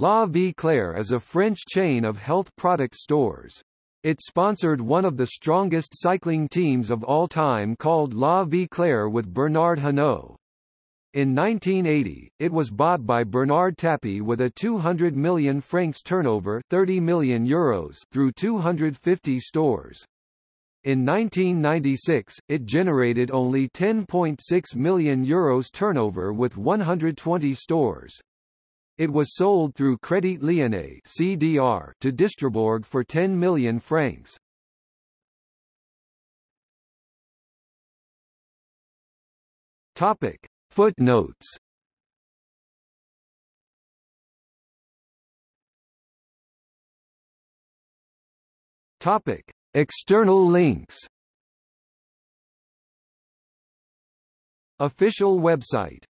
La Vie Claire is a French chain of health product stores. It sponsored one of the strongest cycling teams of all time called La Vie Claire with Bernard Hinault. In 1980, it was bought by Bernard Tapie with a 200 million francs turnover 30 million euros through 250 stores. In 1996, it generated only 10.6 million euros turnover with 120 stores. It was sold through Crédit Lyonnais (CDR) to Distriborg for 10 million francs. Topic: Footnotes. Topic: External links. Official website